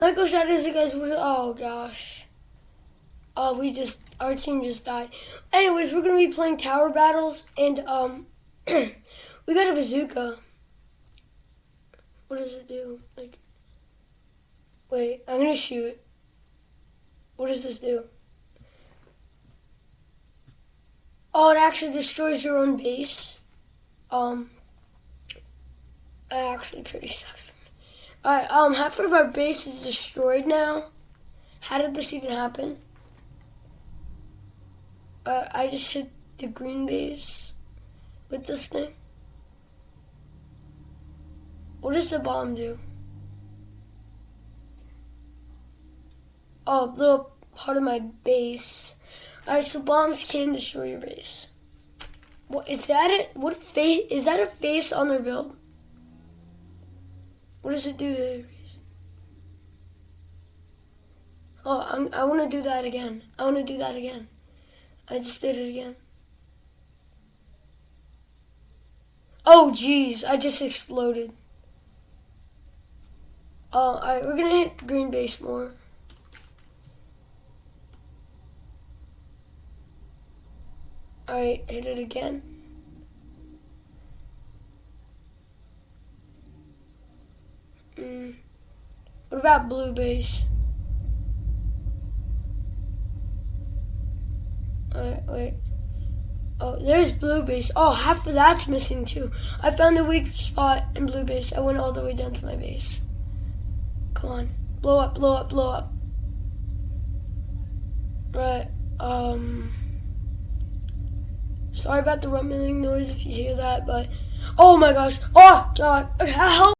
Michael shot is guys. Oh gosh. Oh, we just our team just died. Anyways, we're gonna be playing tower battles, and um, we got a bazooka. What does it do? Like, wait, I'm gonna shoot. What does this do? Oh, it actually destroys your own base. Um, that actually pretty sucks. Alright, um, half of our base is destroyed now. How did this even happen? Uh, I just hit the green base with this thing. What does the bomb do? Oh, blew up part of my base. Alright, so bombs can destroy your base. What is that? It? What face? Is that a face on their build? What does it do to? Oh, I'm, I want to do that again. I want to do that again. I just did it again. Oh, jeez, I just exploded. Oh, alright, we're gonna hit green base more. Alright, hit it again. What about blue base? Alright, wait. Oh, there's blue base. Oh, half of that's missing too. I found a weak spot in blue base. I went all the way down to my base. Come on. Blow up, blow up, blow up. Right, um... Sorry about the rumbling noise if you hear that, but oh my gosh, oh god, Okay, help!